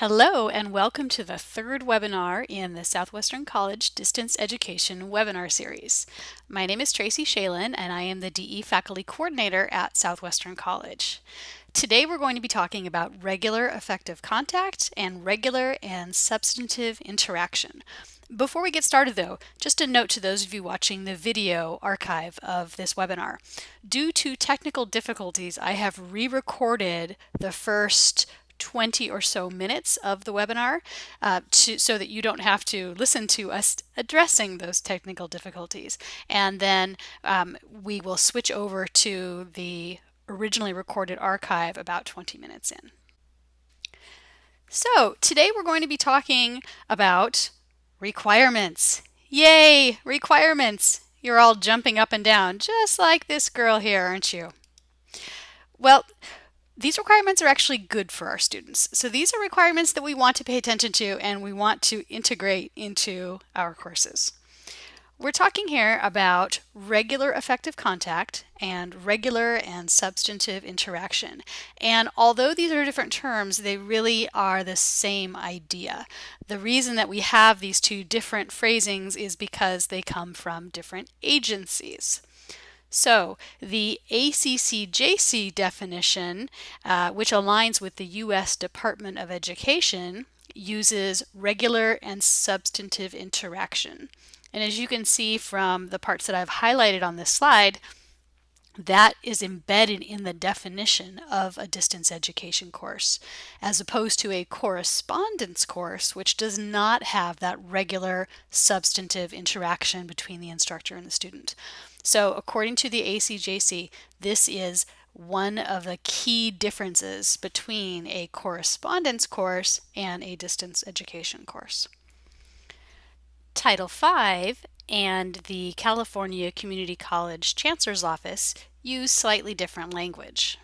Hello and welcome to the third webinar in the Southwestern College Distance Education webinar series. My name is Tracy Shalin and I am the DE Faculty Coordinator at Southwestern College. Today we're going to be talking about regular effective contact and regular and substantive interaction. Before we get started though, just a note to those of you watching the video archive of this webinar. Due to technical difficulties, I have re-recorded the first 20 or so minutes of the webinar uh, to, so that you don't have to listen to us addressing those technical difficulties. And then um, we will switch over to the originally recorded archive about 20 minutes in. So today we're going to be talking about requirements. Yay, requirements! You're all jumping up and down, just like this girl here, aren't you? Well, these requirements are actually good for our students. So these are requirements that we want to pay attention to and we want to integrate into our courses. We're talking here about regular effective contact and regular and substantive interaction. And although these are different terms, they really are the same idea. The reason that we have these two different phrasings is because they come from different agencies. So the ACCJC definition, uh, which aligns with the U.S. Department of Education, uses regular and substantive interaction. And as you can see from the parts that I've highlighted on this slide, that is embedded in the definition of a distance education course, as opposed to a correspondence course, which does not have that regular substantive interaction between the instructor and the student. So according to the ACCJC, this is one of the key differences between a correspondence course and a distance education course. Title V and the California Community College Chancellor's Office use slightly different language.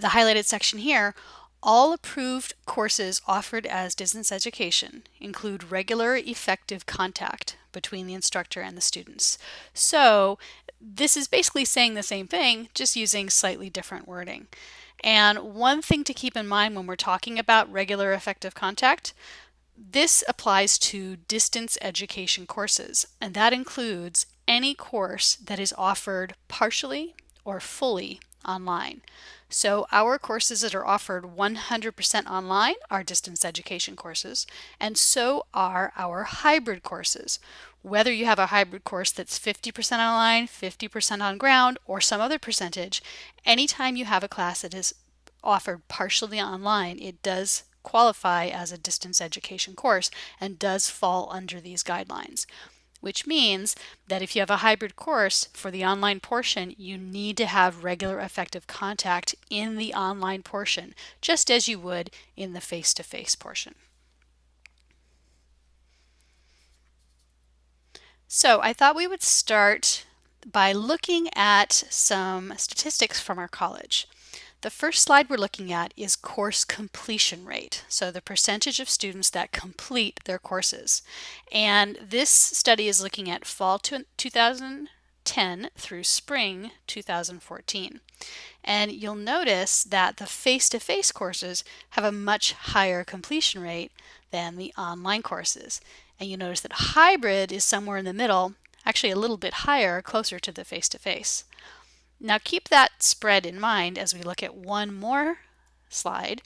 The highlighted section here, all approved courses offered as distance education include regular effective contact between the instructor and the students. So this is basically saying the same thing, just using slightly different wording. And one thing to keep in mind when we're talking about regular effective contact, this applies to distance education courses, and that includes any course that is offered partially or fully online. So our courses that are offered 100% online are distance education courses, and so are our hybrid courses. Whether you have a hybrid course that's 50% online, 50% on ground, or some other percentage, anytime you have a class that is offered partially online, it does qualify as a distance education course and does fall under these guidelines which means that if you have a hybrid course for the online portion, you need to have regular effective contact in the online portion, just as you would in the face-to-face -face portion. So I thought we would start by looking at some statistics from our college. The first slide we're looking at is course completion rate, so the percentage of students that complete their courses. And this study is looking at fall 2010 through spring 2014. And you'll notice that the face-to-face -face courses have a much higher completion rate than the online courses. And you notice that hybrid is somewhere in the middle, actually a little bit higher, closer to the face-to-face. -face. Now keep that spread in mind as we look at one more slide,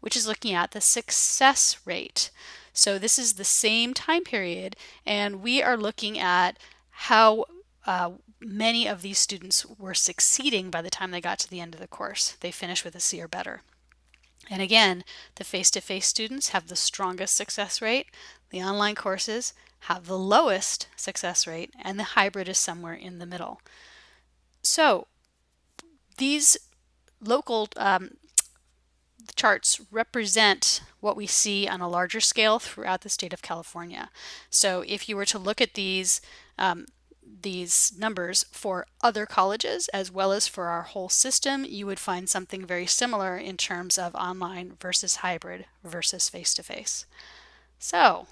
which is looking at the success rate. So this is the same time period and we are looking at how uh, many of these students were succeeding by the time they got to the end of the course. They finished with a C or better. And again, the face-to-face -face students have the strongest success rate. The online courses have the lowest success rate and the hybrid is somewhere in the middle. So these local um, charts represent what we see on a larger scale throughout the state of California. So if you were to look at these um, these numbers for other colleges as well as for our whole system, you would find something very similar in terms of online versus hybrid versus face-to-face. -face. So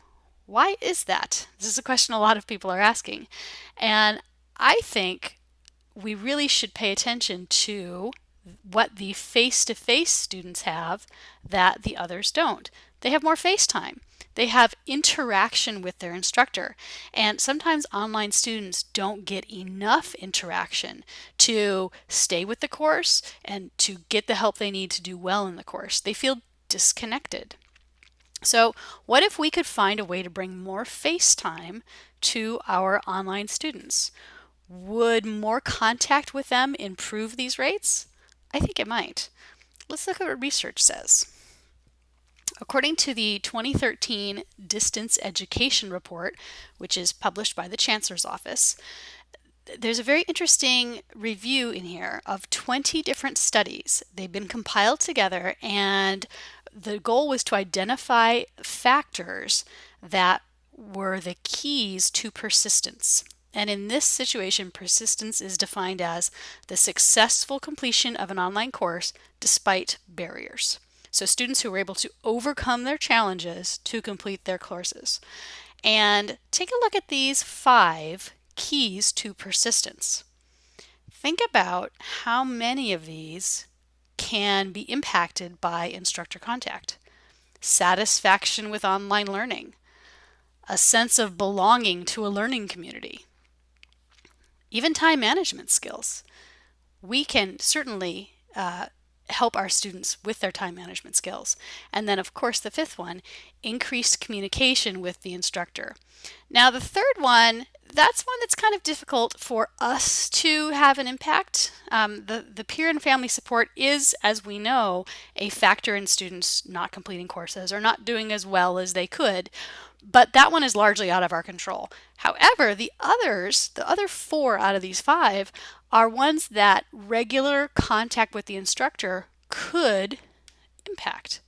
why is that? This is a question a lot of people are asking. And I think we really should pay attention to what the face-to-face students have that the others don't. They have more face time. They have interaction with their instructor. And sometimes online students don't get enough interaction to stay with the course and to get the help they need to do well in the course. They feel disconnected. So what if we could find a way to bring more face time to our online students? Would more contact with them improve these rates? I think it might. Let's look at what research says. According to the 2013 Distance Education Report, which is published by the Chancellor's Office, there's a very interesting review in here of 20 different studies. They've been compiled together and the goal was to identify factors that were the keys to persistence. And in this situation, persistence is defined as the successful completion of an online course despite barriers. So students who were able to overcome their challenges to complete their courses. And take a look at these five keys to persistence. Think about how many of these can be impacted by instructor contact. Satisfaction with online learning, a sense of belonging to a learning community, even time management skills. We can certainly uh, help our students with their time management skills. And then of course the fifth one, increased communication with the instructor. Now the third one, that's one that's kind of difficult for us to have an impact. Um, the, the peer and family support is, as we know, a factor in students not completing courses or not doing as well as they could but that one is largely out of our control. However, the others, the other four out of these five, are ones that regular contact with the instructor could impact.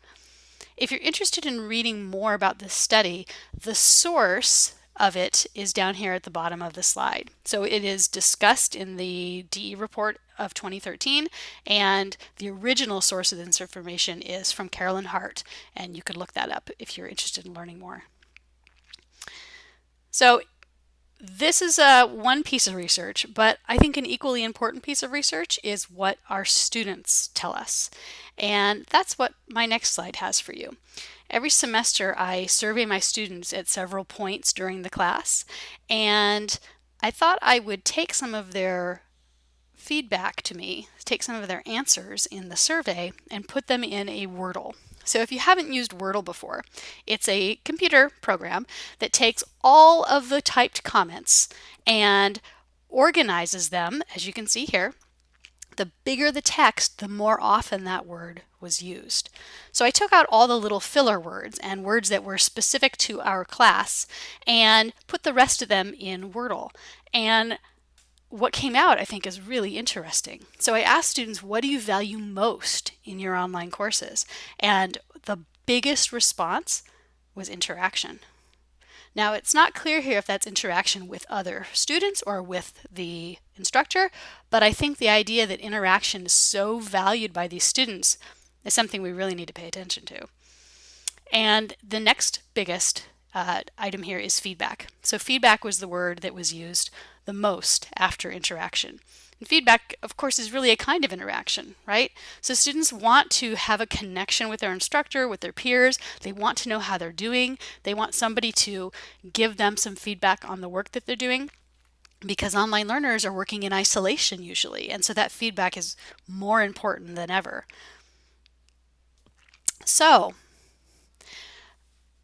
If you're interested in reading more about this study, the source of it is down here at the bottom of the slide. So it is discussed in the DE report of 2013 and the original source of this information is from Carolyn Hart and you could look that up if you're interested in learning more. So this is uh, one piece of research, but I think an equally important piece of research is what our students tell us. And that's what my next slide has for you. Every semester I survey my students at several points during the class and I thought I would take some of their feedback to me, take some of their answers in the survey and put them in a Wordle. So if you haven't used Wordle before, it's a computer program that takes all of the typed comments and organizes them, as you can see here. The bigger the text, the more often that word was used. So I took out all the little filler words and words that were specific to our class and put the rest of them in Wordle. And what came out I think is really interesting. So I asked students, what do you value most in your online courses? And the biggest response was interaction. Now it's not clear here if that's interaction with other students or with the instructor, but I think the idea that interaction is so valued by these students is something we really need to pay attention to. And the next biggest uh, item here is feedback. So feedback was the word that was used the most after interaction. And feedback, of course, is really a kind of interaction, right? So students want to have a connection with their instructor, with their peers. They want to know how they're doing. They want somebody to give them some feedback on the work that they're doing because online learners are working in isolation usually. And so that feedback is more important than ever. So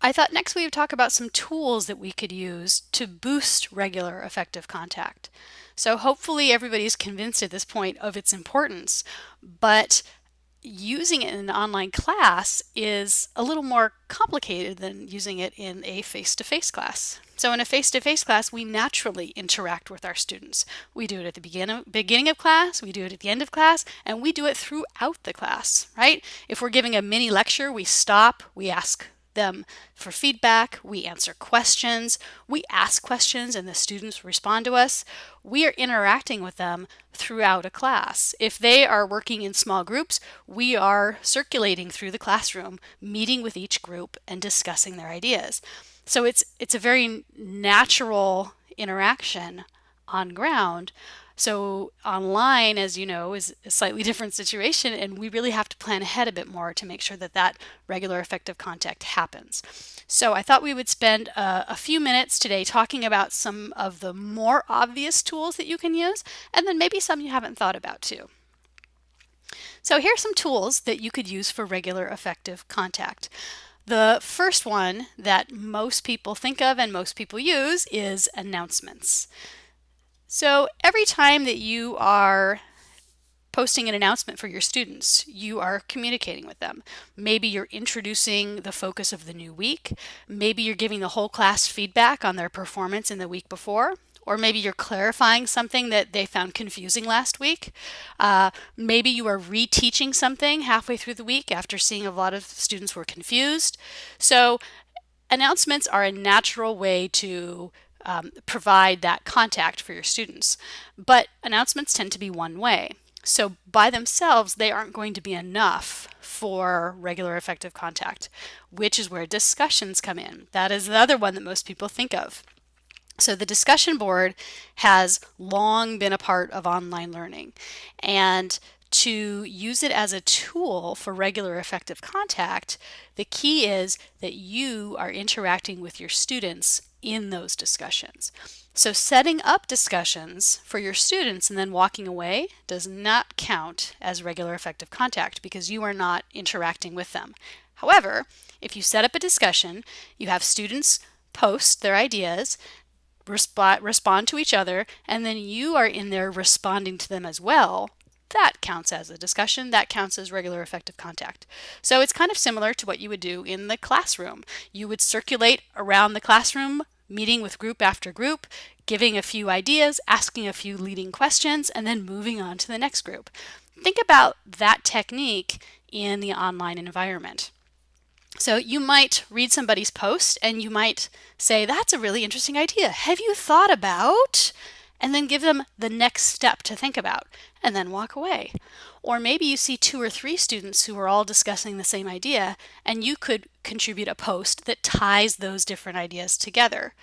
I thought next we would talk about some tools that we could use to boost regular effective contact. So hopefully everybody's convinced at this point of its importance, but using it in an online class is a little more complicated than using it in a face-to-face -face class. So in a face-to-face -face class, we naturally interact with our students. We do it at the beginning, beginning of class, we do it at the end of class, and we do it throughout the class, right? If we're giving a mini lecture, we stop, we ask them for feedback, we answer questions, we ask questions and the students respond to us. We are interacting with them throughout a class. If they are working in small groups, we are circulating through the classroom, meeting with each group and discussing their ideas. So it's, it's a very natural interaction on ground So online, as you know, is a slightly different situation and we really have to plan ahead a bit more to make sure that that regular effective contact happens. So I thought we would spend a, a few minutes today talking about some of the more obvious tools that you can use and then maybe some you haven't thought about too. So here are some tools that you could use for regular effective contact. The first one that most people think of and most people use is announcements. So every time that you are posting an announcement for your students, you are communicating with them. Maybe you're introducing the focus of the new week. Maybe you're giving the whole class feedback on their performance in the week before. Or maybe you're clarifying something that they found confusing last week. Uh, maybe you are reteaching something halfway through the week after seeing a lot of students were confused. So announcements are a natural way to um, provide that contact for your students. But announcements tend to be one way. So by themselves, they aren't going to be enough for regular effective contact, which is where discussions come in. That is the other one that most people think of. So the discussion board has long been a part of online learning and to use it as a tool for regular effective contact, the key is that you are interacting with your students in those discussions. So setting up discussions for your students and then walking away does not count as regular effective contact because you are not interacting with them. However, if you set up a discussion, you have students post their ideas, respond, respond to each other, and then you are in there responding to them as well, that counts as a discussion. That counts as regular effective contact. So it's kind of similar to what you would do in the classroom. You would circulate around the classroom meeting with group after group, giving a few ideas, asking a few leading questions, and then moving on to the next group. Think about that technique in the online environment. So you might read somebody's post and you might say, that's a really interesting idea. Have you thought about? And then give them the next step to think about and then walk away. Or maybe you see two or three students who are all discussing the same idea and you could contribute a post that ties those different ideas together.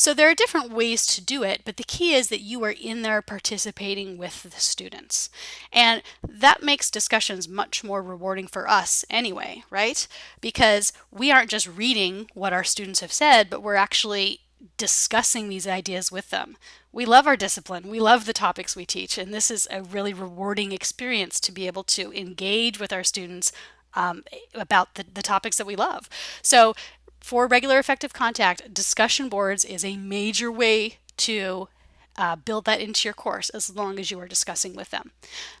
So there are different ways to do it, but the key is that you are in there participating with the students. And that makes discussions much more rewarding for us anyway, right? Because we aren't just reading what our students have said, but we're actually discussing these ideas with them. We love our discipline. We love the topics we teach, and this is a really rewarding experience to be able to engage with our students um, about the, the topics that we love. So for regular effective contact, discussion boards is a major way to uh, build that into your course as long as you are discussing with them.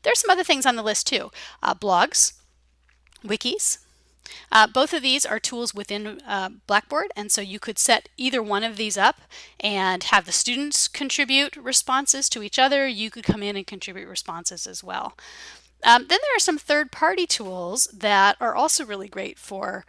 There's some other things on the list too. Uh, blogs, wikis, uh, both of these are tools within uh, Blackboard, and so you could set either one of these up and have the students contribute responses to each other. You could come in and contribute responses as well. Um, then there are some third-party tools that are also really great for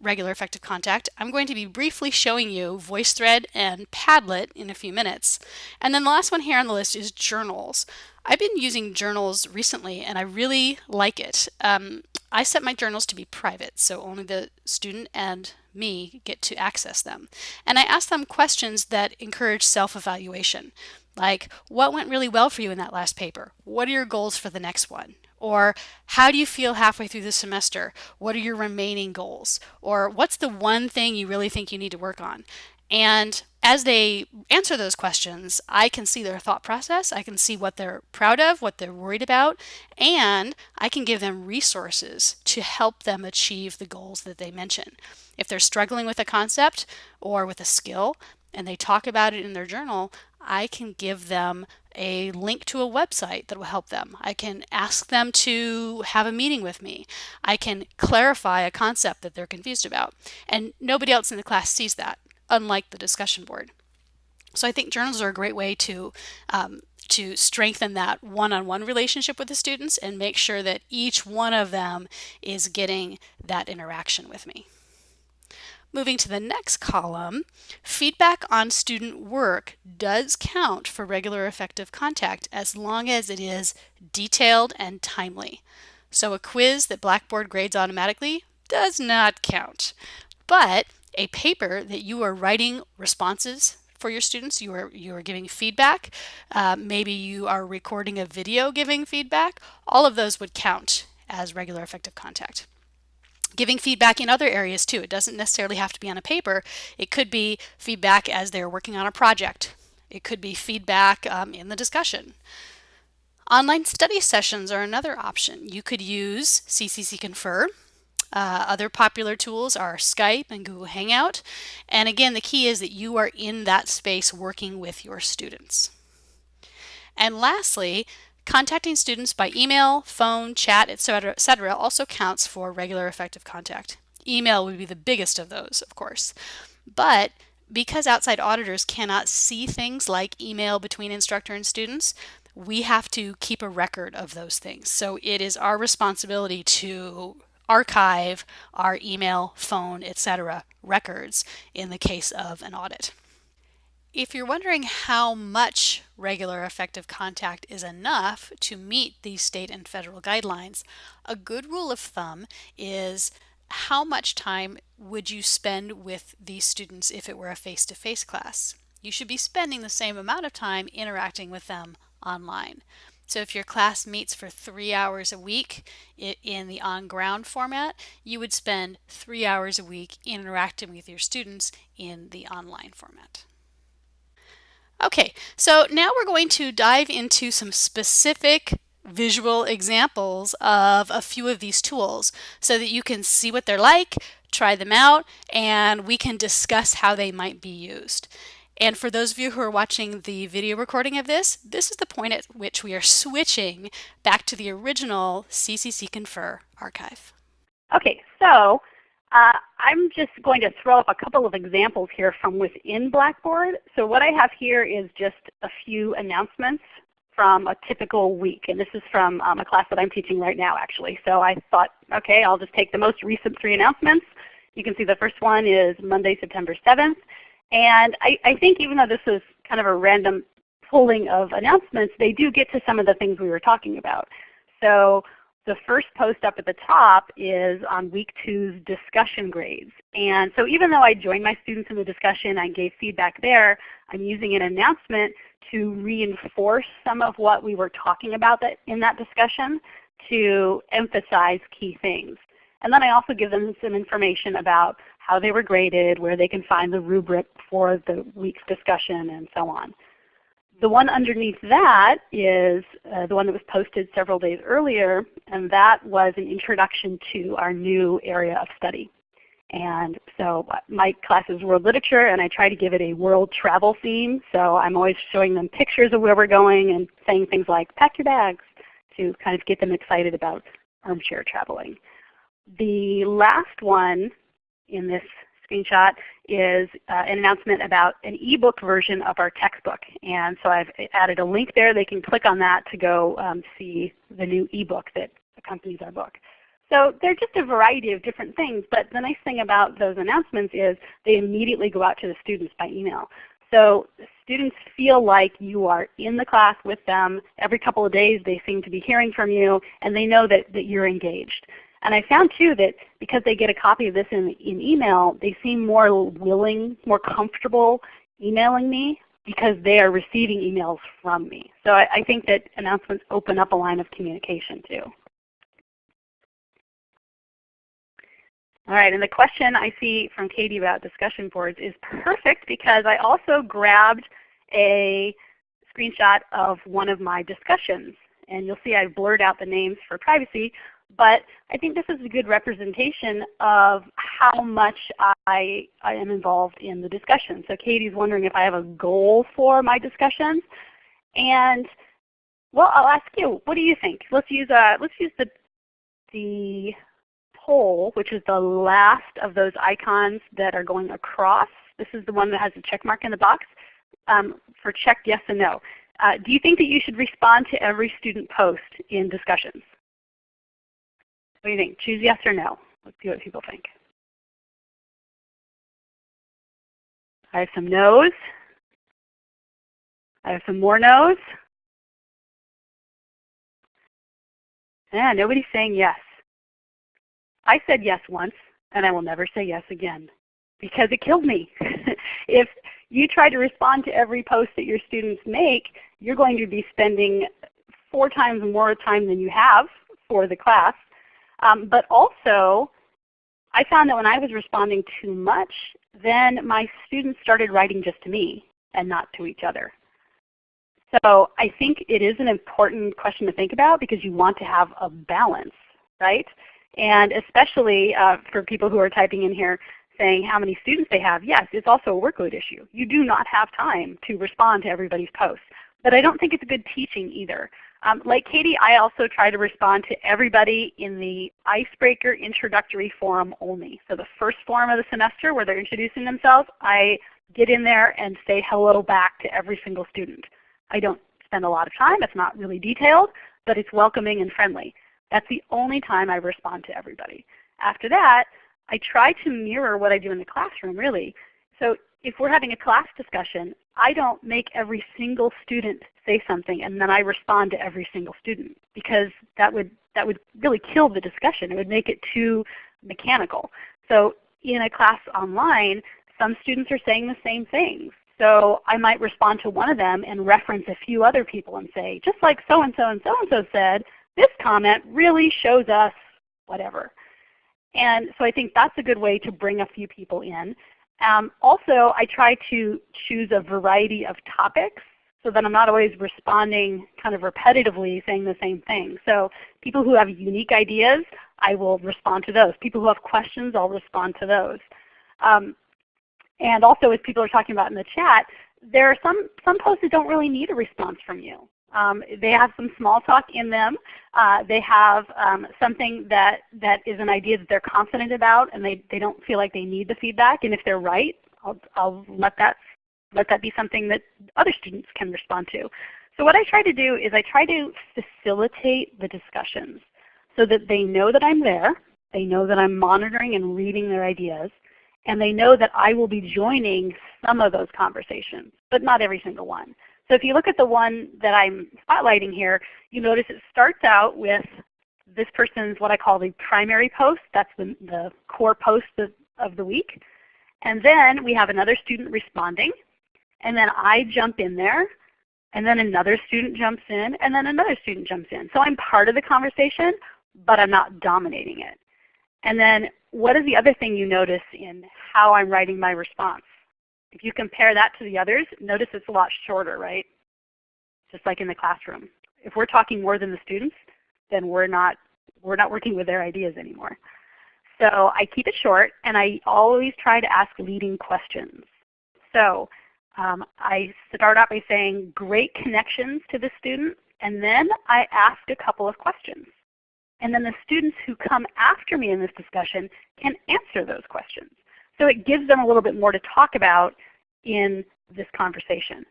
regular effective contact. I'm going to be briefly showing you VoiceThread and Padlet in a few minutes. And then the last one here on the list is journals. I've been using journals recently and I really like it. Um, I set my journals to be private, so only the student and me get to access them. And I ask them questions that encourage self-evaluation, like what went really well for you in that last paper? What are your goals for the next one? Or how do you feel halfway through the semester? What are your remaining goals? Or what's the one thing you really think you need to work on? And as they answer those questions, I can see their thought process. I can see what they're proud of, what they're worried about, and I can give them resources to help them achieve the goals that they mention. If they're struggling with a concept or with a skill and they talk about it in their journal, I can give them a link to a website that will help them. I can ask them to have a meeting with me. I can clarify a concept that they're confused about. And nobody else in the class sees that, unlike the discussion board. So I think journals are a great way to um, to strengthen that one-on-one -on -one relationship with the students and make sure that each one of them is getting that interaction with me. Moving to the next column, feedback on student work does count for regular effective contact as long as it is detailed and timely. So a quiz that Blackboard grades automatically does not count. But a paper that you are writing responses for your students. You are, you are giving feedback. Uh, maybe you are recording a video giving feedback. All of those would count as regular effective contact giving feedback in other areas too. It doesn't necessarily have to be on a paper. It could be feedback as they're working on a project. It could be feedback um, in the discussion. Online study sessions are another option. You could use CCC Confer. Uh, other popular tools are Skype and Google Hangout. And again, the key is that you are in that space working with your students. And lastly, Contacting students by email, phone, chat, etc., etc., also counts for regular effective contact. Email would be the biggest of those, of course. But because outside auditors cannot see things like email between instructor and students, we have to keep a record of those things. So it is our responsibility to archive our email, phone, etc. records in the case of an audit. If you're wondering how much regular effective contact is enough to meet these state and federal guidelines, a good rule of thumb is how much time would you spend with these students if it were a face-to-face -face class? You should be spending the same amount of time interacting with them online. So if your class meets for three hours a week in the on-ground format, you would spend three hours a week interacting with your students in the online format. Okay, so now we're going to dive into some specific visual examples of a few of these tools so that you can see what they're like, try them out, and we can discuss how they might be used. And for those of you who are watching the video recording of this, this is the point at which we are switching back to the original CCC Confer archive. Okay, so uh, I'm just going to throw up a couple of examples here from within Blackboard. So what I have here is just a few announcements from a typical week. And this is from um, a class that I'm teaching right now actually. So I thought, okay, I'll just take the most recent three announcements. You can see the first one is Monday, September 7th. And I, I think even though this is kind of a random pulling of announcements, they do get to some of the things we were talking about. So the first post up at the top is on week two's discussion grades. And so even though I joined my students in the discussion, I gave feedback there, I'm using an announcement to reinforce some of what we were talking about that, in that discussion to emphasize key things. And then I also give them some information about how they were graded, where they can find the rubric for the week's discussion, and so on. The one underneath that is uh, the one that was posted several days earlier, and that was an introduction to our new area of study. And so uh, my class is world literature, and I try to give it a world travel theme. So I'm always showing them pictures of where we're going and saying things like, pack your bags, to kind of get them excited about armchair traveling. The last one in this screenshot is uh, an announcement about an ebook version of our textbook. And so I've added a link there. They can click on that to go um, see the new ebook that accompanies our book. So they're just a variety of different things. But the nice thing about those announcements is they immediately go out to the students by email. So students feel like you are in the class with them. Every couple of days they seem to be hearing from you, and they know that, that you're engaged. And I found too that because they get a copy of this in, in email, they seem more willing, more comfortable emailing me because they are receiving emails from me. So I, I think that announcements open up a line of communication too. All right, and the question I see from Katie about discussion boards is perfect because I also grabbed a screenshot of one of my discussions. And you'll see I've blurred out the names for privacy, but I think this is a good representation of how much I, I am involved in the discussion. So Katie's wondering if I have a goal for my discussions. And well, I'll ask you, what do you think? Let's use, uh, let's use the, the poll, which is the last of those icons that are going across. This is the one that has a check mark in the box um, for check yes and no. Uh, do you think that you should respond to every student post in discussions? What do you think? Choose yes or no. Let's see what people think. I have some no's. I have some more no's. Yeah, nobody's saying yes. I said yes once, and I will never say yes again because it killed me. if you try to respond to every post that your students make, you're going to be spending four times more time than you have for the class. Um, but also, I found that when I was responding too much, then my students started writing just to me and not to each other. So I think it is an important question to think about because you want to have a balance, right? And especially uh, for people who are typing in here saying how many students they have, yes, it's also a workload issue. You do not have time to respond to everybody's posts. But I don't think it's a good teaching either. Um, like Katie, I also try to respond to everybody in the Icebreaker Introductory Forum only. So the first forum of the semester where they're introducing themselves, I get in there and say hello back to every single student. I don't spend a lot of time. It's not really detailed, but it's welcoming and friendly. That's the only time I respond to everybody. After that, I try to mirror what I do in the classroom really. So if we're having a class discussion, I don't make every single student say something and then I respond to every single student because that would, that would really kill the discussion. It would make it too mechanical. So in a class online, some students are saying the same things. So I might respond to one of them and reference a few other people and say, just like so-and-so and so-and-so said, this comment really shows us whatever. And so I think that's a good way to bring a few people in. Um, also, I try to choose a variety of topics so that I'm not always responding kind of repetitively saying the same thing. So people who have unique ideas, I will respond to those. People who have questions, I'll respond to those. Um, and also as people are talking about in the chat, there are some, some posts that don't really need a response from you. Um, they have some small talk in them. Uh, they have um, something that, that is an idea that they're confident about and they, they don't feel like they need the feedback. And if they're right, I'll, I'll let, that, let that be something that other students can respond to. So what I try to do is I try to facilitate the discussions so that they know that I'm there. They know that I'm monitoring and reading their ideas. And they know that I will be joining some of those conversations, but not every single one. So if you look at the one that I'm spotlighting here, you notice it starts out with this person's what I call the primary post. That's the, the core post of, of the week. And then we have another student responding. And then I jump in there. And then another student jumps in. And then another student jumps in. So I'm part of the conversation, but I'm not dominating it. And then what is the other thing you notice in how I'm writing my response? If you compare that to the others, notice it's a lot shorter, right? Just like in the classroom. If we're talking more than the students, then we're not, we're not working with their ideas anymore. So I keep it short, and I always try to ask leading questions. So um, I start out by saying great connections to the student, and then I ask a couple of questions. And then the students who come after me in this discussion can answer those questions. So it gives them a little bit more to talk about in this conversation.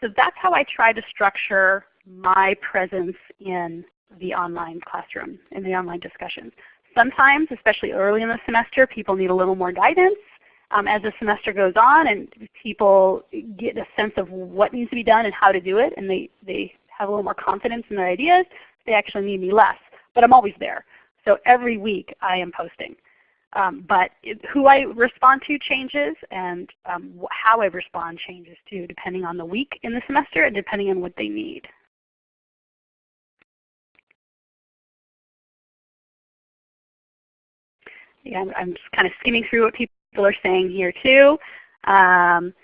So that's how I try to structure my presence in the online classroom, in the online discussions. Sometimes, especially early in the semester, people need a little more guidance. Um, as the semester goes on and people get a sense of what needs to be done and how to do it, and they, they have a little more confidence in their ideas, they actually need me less. But I'm always there. So every week I am posting. Um, but it, who I respond to changes and um, how I respond changes too, depending on the week in the semester and depending on what they need. Yeah, I'm, just kind of skimming through what people are saying here too. Um,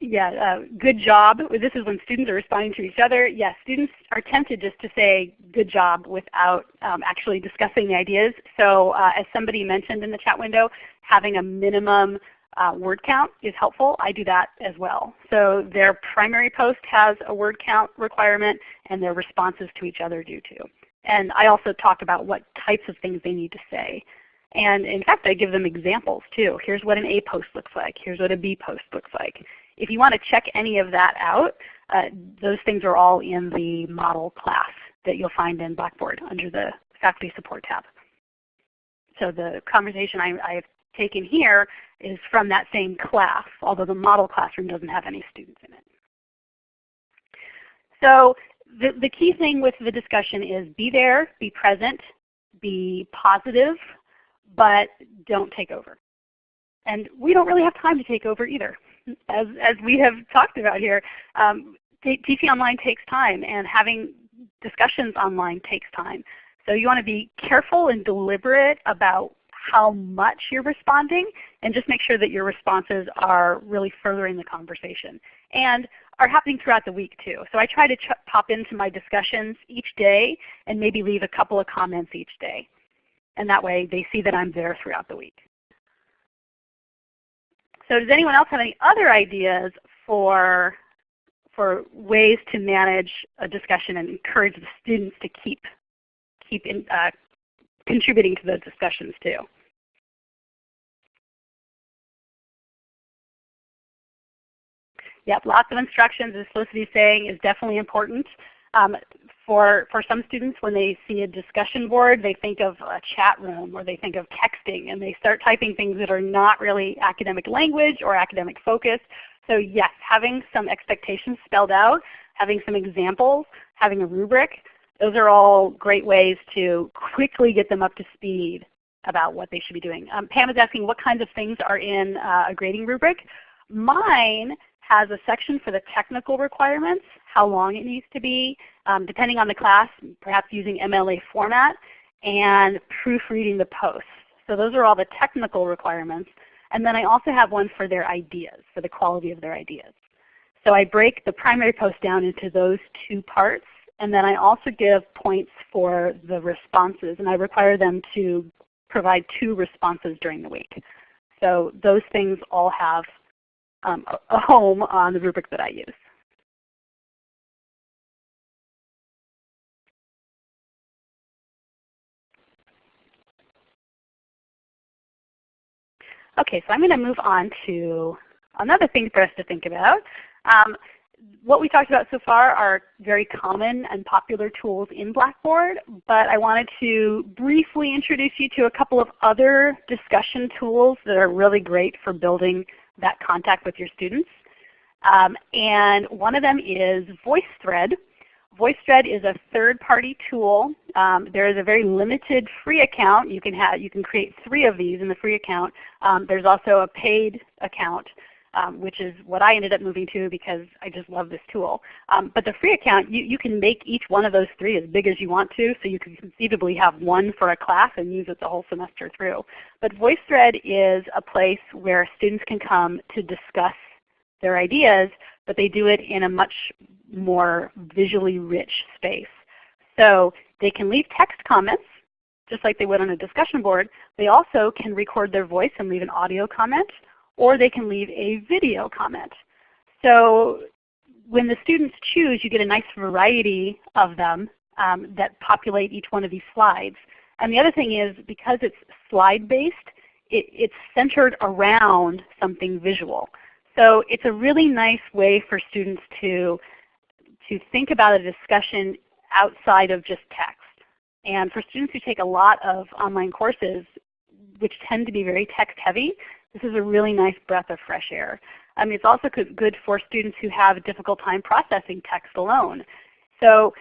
yeah, uh, good job. This is when students are responding to each other. Yes, students are tempted just to say good job without um, actually discussing the ideas. So uh, as somebody mentioned in the chat window, having a minimum uh, word count is helpful. I do that as well. So their primary post has a word count requirement and their responses to each other do too. And I also talk about what types of things they need to say. And in fact, I give them examples too. Here's what an A post looks like. Here's what a B post looks like. If you want to check any of that out, uh, those things are all in the model class that you'll find in Blackboard under the Faculty Support tab. So the conversation I, I've taken here is from that same class, although the model classroom doesn't have any students in it. So the, the key thing with the discussion is be there, be present, be positive, but don't take over. And we don't really have time to take over either. As, as we have talked about here, um, teaching online takes time and having discussions online takes time. So you want to be careful and deliberate about how much you're responding and just make sure that your responses are really furthering the conversation and are happening throughout the week too. So I try to pop into my discussions each day and maybe leave a couple of comments each day. And that way they see that I'm there throughout the week. So does anyone else have any other ideas for, for ways to manage a discussion and encourage the students to keep, keep in, uh, contributing to those discussions too? Yep, lots of instructions, as Felicity is saying, is definitely important. Um, for, for some students, when they see a discussion board, they think of a chat room or they think of texting and they start typing things that are not really academic language or academic focus. So yes, having some expectations spelled out, having some examples, having a rubric, those are all great ways to quickly get them up to speed about what they should be doing. Um, Pam is asking what kinds of things are in uh, a grading rubric. Mine has a section for the technical requirements, how long it needs to be, um, depending on the class, perhaps using MLA format, and proofreading the posts. So those are all the technical requirements. And then I also have one for their ideas, for the quality of their ideas. So I break the primary post down into those two parts. And then I also give points for the responses. And I require them to provide two responses during the week. So those things all have um, a home on the rubric that I use. Okay, so I'm going to move on to another thing for us to think about. Um, what we talked about so far are very common and popular tools in Blackboard, but I wanted to briefly introduce you to a couple of other discussion tools that are really great for building that contact with your students. Um, and one of them is VoiceThread. VoiceThread is a third-party tool. Um, there is a very limited free account. You can have you can create three of these in the free account. Um, there's also a paid account um, which is what I ended up moving to because I just love this tool. Um, but the free account, you, you can make each one of those three as big as you want to, so you can conceivably have one for a class and use it the whole semester through. But VoiceThread is a place where students can come to discuss their ideas, but they do it in a much more visually rich space. So they can leave text comments, just like they would on a discussion board. They also can record their voice and leave an audio comment or they can leave a video comment. So when the students choose, you get a nice variety of them um, that populate each one of these slides. And the other thing is because it's slide-based, it, it's centered around something visual. So it's a really nice way for students to, to think about a discussion outside of just text. And for students who take a lot of online courses, which tend to be very text heavy, this is a really nice breath of fresh air. I mean, it's also good for students who have a difficult time processing text alone. So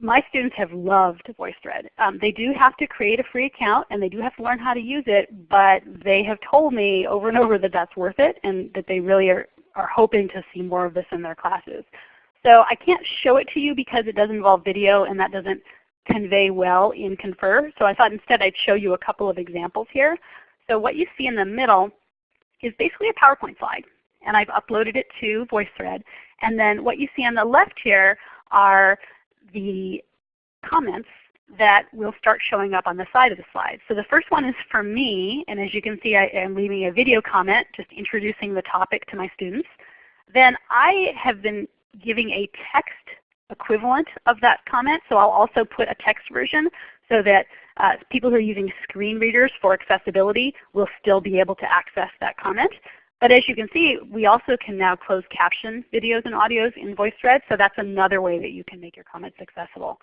my students have loved VoiceThread. Um, they do have to create a free account and they do have to learn how to use it, but they have told me over and over that that's worth it and that they really are, are hoping to see more of this in their classes. So I can't show it to you because it does involve video and that doesn't convey well in Confer. So I thought instead I'd show you a couple of examples here. So what you see in the middle is basically a PowerPoint slide. And I've uploaded it to VoiceThread. And then what you see on the left here are the comments that will start showing up on the side of the slide. So the first one is for me, and as you can see I am leaving a video comment just introducing the topic to my students. Then I have been giving a text equivalent of that comment, so I'll also put a text version so that uh, people who are using screen readers for accessibility will still be able to access that comment. But as you can see, we also can now close caption videos and audios in VoiceThread, so that's another way that you can make your comments accessible.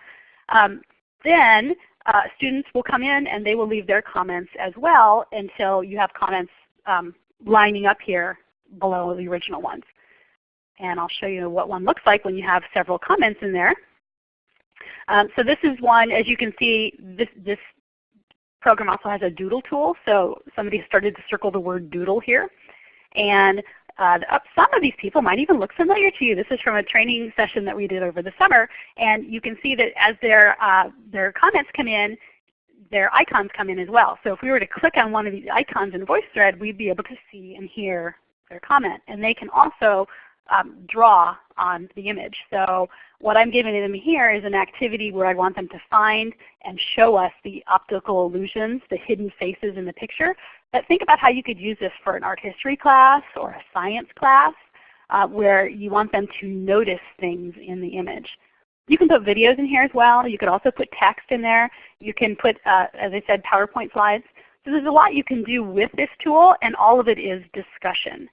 Um, then uh, students will come in and they will leave their comments as well until you have comments um, lining up here below the original ones. And I'll show you what one looks like when you have several comments in there. Um, so this is one, as you can see, this, this program also has a doodle tool, so somebody started to circle the word doodle here. And uh, some of these people might even look familiar to you. This is from a training session that we did over the summer. And you can see that as their, uh, their comments come in, their icons come in as well. So if we were to click on one of these icons in VoiceThread, we'd be able to see and hear their comment. And they can also um, draw on the image. So what I'm giving them here is an activity where I want them to find and show us the optical illusions, the hidden faces in the picture. But think about how you could use this for an art history class or a science class uh, where you want them to notice things in the image. You can put videos in here as well. You could also put text in there. You can put, uh, as I said, PowerPoint slides. So there's a lot you can do with this tool, and all of it is discussion.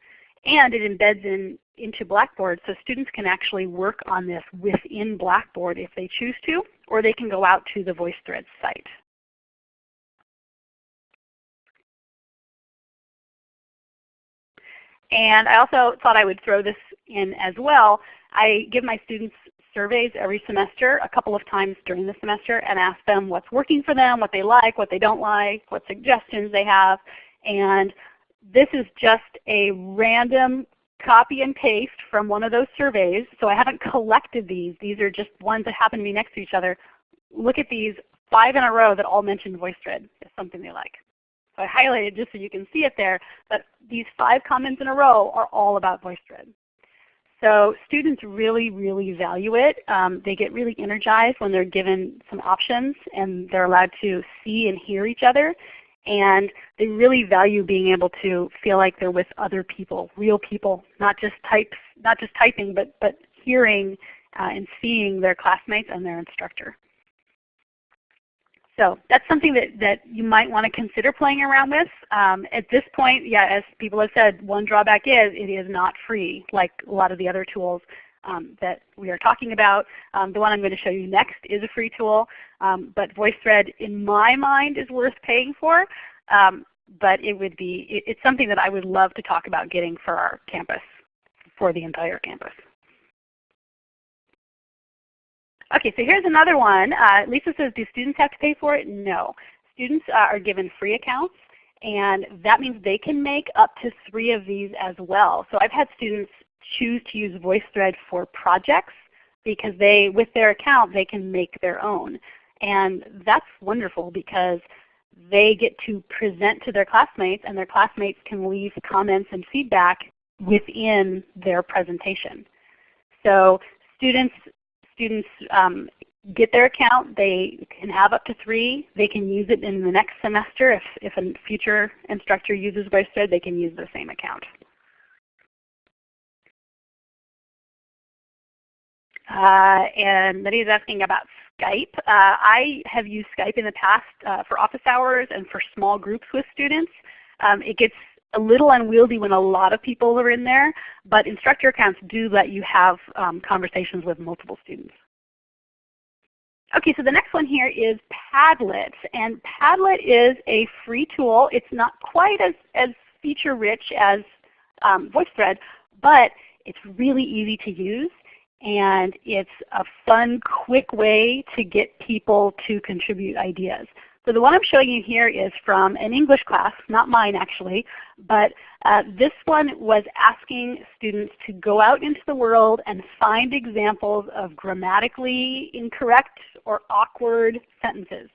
And it embeds in, into Blackboard so students can actually work on this within Blackboard if they choose to, or they can go out to the VoiceThread site. And I also thought I would throw this in as well. I give my students surveys every semester, a couple of times during the semester, and ask them what's working for them, what they like, what they don't like, what suggestions they have. And this is just a random copy and paste from one of those surveys. So I haven't collected these. These are just ones that happen to be next to each other. Look at these five in a row that all mention VoiceThread as something they like. So I highlighted just so you can see it there, but these five comments in a row are all about VoiceThread. So students really, really value it. Um, they get really energized when they're given some options and they're allowed to see and hear each other. And they really value being able to feel like they're with other people, real people, not just types, not just typing, but, but hearing uh, and seeing their classmates and their instructor. So that's something that, that you might want to consider playing around with. Um, at this point, yeah, as people have said, one drawback is it is not free like a lot of the other tools um, that we are talking about. Um, the one I'm going to show you next is a free tool, um, but VoiceThread in my mind is worth paying for. Um, but it would be, it, it's something that I would love to talk about getting for our campus, for the entire campus. Okay, so here's another one. Uh, Lisa says, do students have to pay for it? No. Students uh, are given free accounts, and that means they can make up to three of these as well. So I've had students choose to use VoiceThread for projects because they, with their account, they can make their own. And that's wonderful because they get to present to their classmates and their classmates can leave comments and feedback within their presentation. So students students um, get their account. They can have up to three. They can use it in the next semester. If, if a future instructor uses VoiceThread, they can use the same account. Uh, and Lydia is asking about Skype. Uh, I have used Skype in the past uh, for office hours and for small groups with students. Um, it gets a little unwieldy when a lot of people are in there, but instructor accounts do let you have um, conversations with multiple students. Okay, so the next one here is Padlet. And Padlet is a free tool. It's not quite as, as feature rich as um, VoiceThread, but it's really easy to use. And it's a fun, quick way to get people to contribute ideas. So the one I'm showing you here is from an English class, not mine actually, but uh, this one was asking students to go out into the world and find examples of grammatically incorrect or awkward sentences.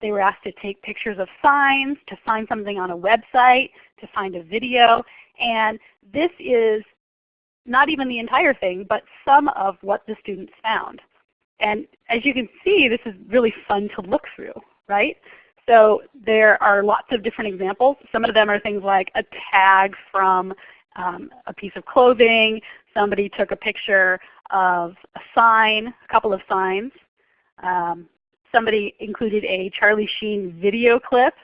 They were asked to take pictures of signs, to find something on a website, to find a video, and this is not even the entire thing, but some of what the students found. And as you can see, this is really fun to look through right? So there are lots of different examples. Some of them are things like a tag from um, a piece of clothing. Somebody took a picture of a sign, a couple of signs. Um, somebody included a Charlie Sheen video clip.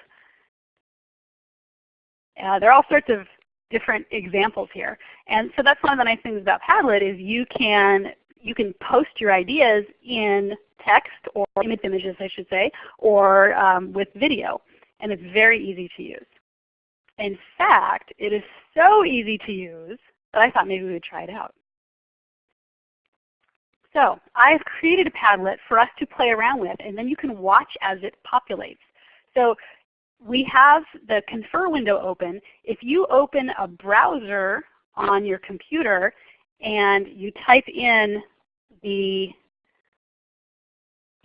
Uh, there are all sorts of different examples here. And so that's one of the nice things about Padlet is you can you can post your ideas in text or image images I should say, or um, with video. And it's very easy to use. In fact, it is so easy to use that I thought maybe we would try it out. So I've created a Padlet for us to play around with, and then you can watch as it populates. So we have the Confer window open. If you open a browser on your computer and you type in the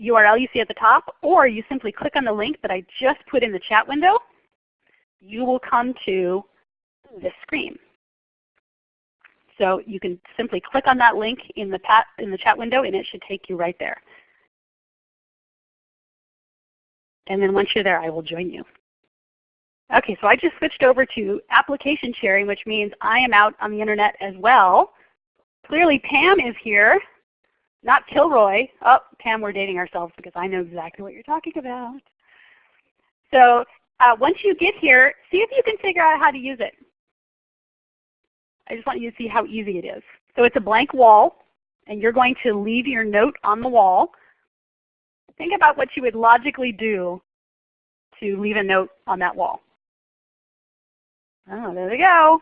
URL you see at the top, or you simply click on the link that I just put in the chat window, you will come to this screen. So you can simply click on that link in the, in the chat window and it should take you right there. And then once you're there, I will join you. Okay, so I just switched over to application sharing, which means I am out on the internet as well. Clearly Pam is here, not Kilroy. Oh, Pam, we're dating ourselves because I know exactly what you're talking about. So uh, once you get here, see if you can figure out how to use it. I just want you to see how easy it is. So it's a blank wall, and you're going to leave your note on the wall. Think about what you would logically do to leave a note on that wall. Oh, there we go.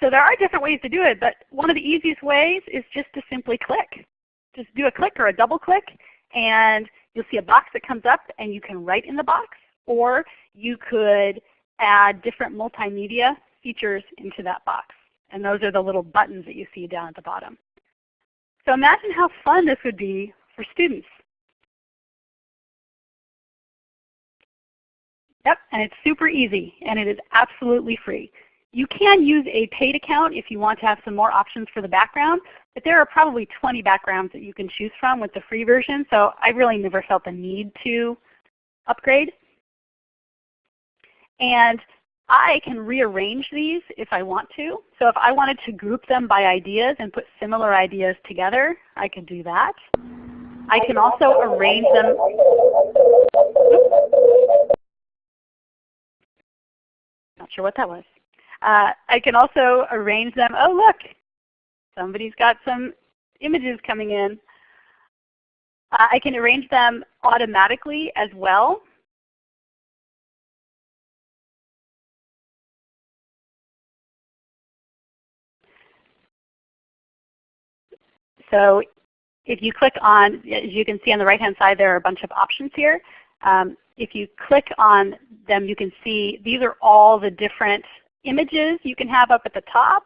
So there are different ways to do it, but one of the easiest ways is just to simply click. Just do a click or a double click, and you'll see a box that comes up, and you can write in the box, or you could add different multimedia features into that box. And those are the little buttons that you see down at the bottom. So imagine how fun this would be for students. Yep, and it's super easy, and it is absolutely free. You can use a paid account if you want to have some more options for the background, but there are probably 20 backgrounds that you can choose from with the free version, so I really never felt the need to upgrade. And I can rearrange these if I want to. So if I wanted to group them by ideas and put similar ideas together, I could do that. I can also arrange them. Not sure what that was. Uh, I can also arrange them. Oh look, somebody's got some images coming in. Uh, I can arrange them automatically as well. So if you click on, as you can see on the right-hand side, there are a bunch of options here. Um, if you click on them, you can see these are all the different images you can have up at the top.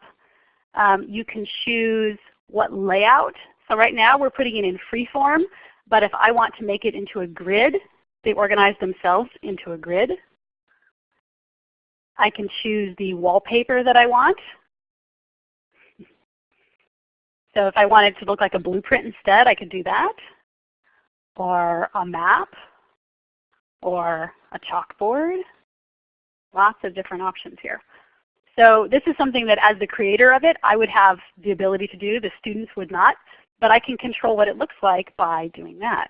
Um, you can choose what layout. So right now we're putting it in freeform, but if I want to make it into a grid, they organize themselves into a grid. I can choose the wallpaper that I want. So if I wanted to look like a blueprint instead, I could do that. Or a map, or a chalkboard. Lots of different options here. So this is something that as the creator of it, I would have the ability to do. The students would not. But I can control what it looks like by doing that.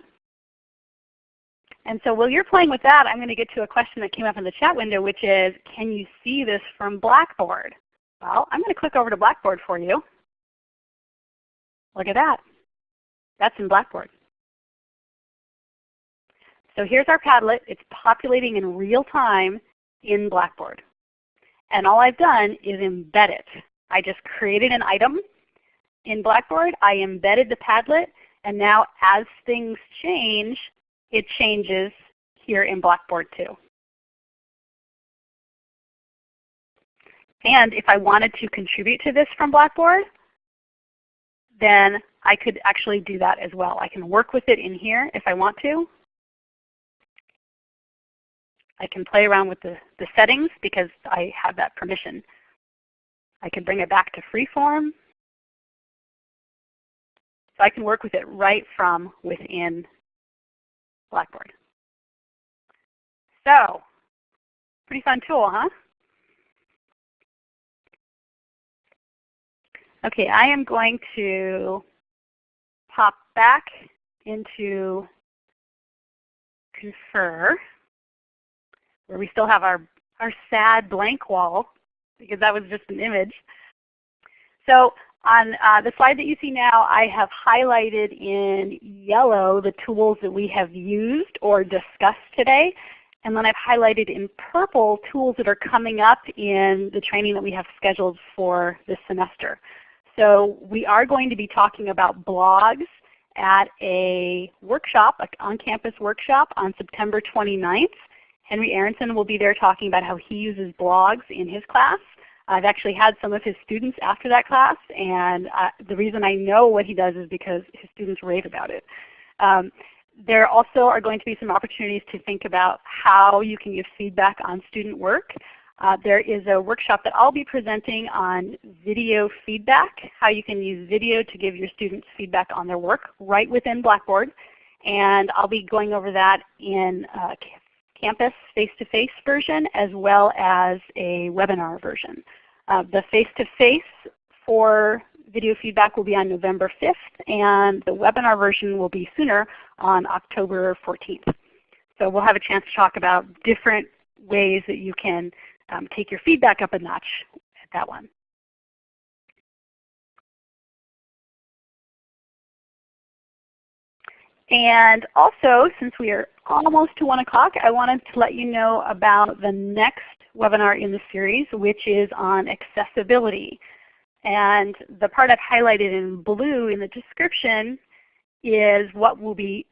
And so while you're playing with that, I'm going to get to a question that came up in the chat window, which is, can you see this from Blackboard? Well, I'm going to click over to Blackboard for you. Look at that. That's in Blackboard. So here's our Padlet. It's populating in real time in Blackboard. And all I've done is embed it. I just created an item in Blackboard. I embedded the Padlet. And now as things change, it changes here in Blackboard too. And if I wanted to contribute to this from Blackboard, then I could actually do that as well. I can work with it in here if I want to. I can play around with the, the settings because I have that permission. I can bring it back to freeform. So I can work with it right from within Blackboard. So, pretty fun tool, huh? Okay, I am going to pop back into Confer, where we still have our, our sad blank wall, because that was just an image. So on uh, the slide that you see now, I have highlighted in yellow the tools that we have used or discussed today. And then I've highlighted in purple tools that are coming up in the training that we have scheduled for this semester. So we are going to be talking about blogs at a workshop, an on-campus workshop on September 29th. Henry Aronson will be there talking about how he uses blogs in his class. I've actually had some of his students after that class, and uh, the reason I know what he does is because his students rave about it. Um, there also are going to be some opportunities to think about how you can give feedback on student work. Uh, there is a workshop that I'll be presenting on video feedback, how you can use video to give your students feedback on their work right within Blackboard. And I'll be going over that in uh, campus face-to-face -face version as well as a webinar version. Uh, the face-to-face -face for video feedback will be on November 5th and the webinar version will be sooner on October 14th. So we'll have a chance to talk about different ways that you can um, take your feedback up a notch at that one. And also, since we are almost to 1 o'clock, I wanted to let you know about the next webinar in the series, which is on accessibility. And the part I've highlighted in blue in the description is what we'll be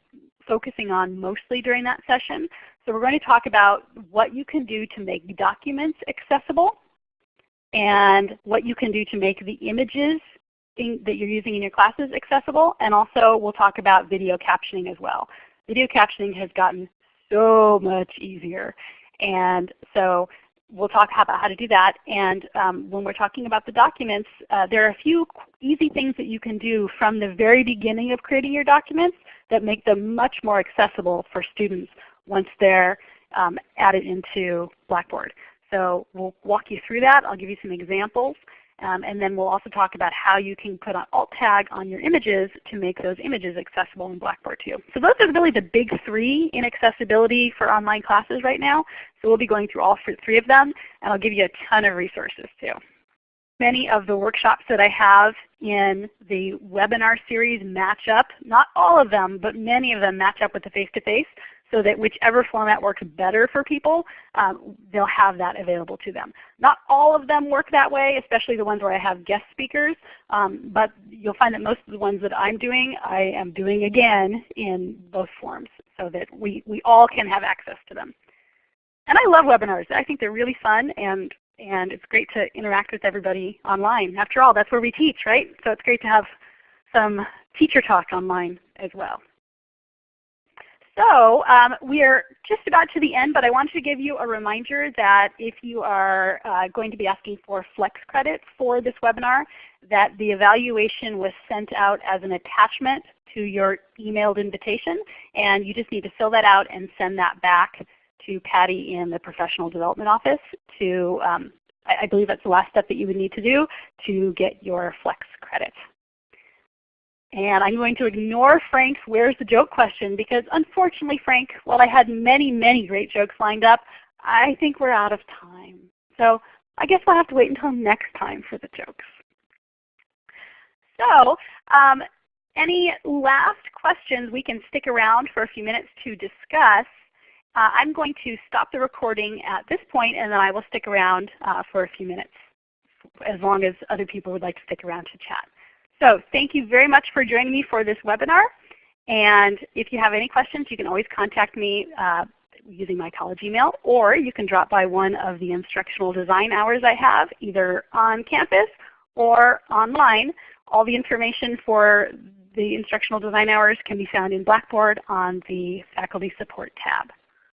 focusing on mostly during that session. So we're going to talk about what you can do to make documents accessible and what you can do to make the images in, that you're using in your classes accessible. And also we'll talk about video captioning as well. Video captioning has gotten so much easier. And so we'll talk about how to do that. And um, when we're talking about the documents, uh, there are a few easy things that you can do from the very beginning of creating your documents that make them much more accessible for students once they're um, added into Blackboard. So we'll walk you through that. I'll give you some examples. Um, and then we'll also talk about how you can put an alt tag on your images to make those images accessible in Blackboard too. So those are really the big three in accessibility for online classes right now. So we'll be going through all three of them, and I'll give you a ton of resources too. Many of the workshops that I have in the webinar series match up, not all of them, but many of them match up with the face-to-face. -face so that whichever format works better for people, um, they'll have that available to them. Not all of them work that way, especially the ones where I have guest speakers, um, but you'll find that most of the ones that I'm doing, I am doing again in both forms so that we, we all can have access to them. And I love webinars. I think they're really fun and, and it's great to interact with everybody online. After all, that's where we teach, right? So it's great to have some teacher talk online as well. So um, we are just about to the end, but I wanted to give you a reminder that if you are uh, going to be asking for flex credit for this webinar, that the evaluation was sent out as an attachment to your emailed invitation, and you just need to fill that out and send that back to Patty in the Professional Development Office to, um, I, I believe that's the last step that you would need to do to get your flex credit. And I'm going to ignore Frank's where's the joke question because unfortunately Frank, while I had many, many great jokes lined up, I think we're out of time. So I guess we'll have to wait until next time for the jokes. So um, any last questions we can stick around for a few minutes to discuss. Uh, I'm going to stop the recording at this point and then I will stick around uh, for a few minutes as long as other people would like to stick around to chat. So thank you very much for joining me for this webinar. And if you have any questions, you can always contact me uh, using my college email, or you can drop by one of the instructional design hours I have, either on campus or online. All the information for the instructional design hours can be found in Blackboard on the Faculty Support tab.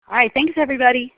All right, thanks everybody.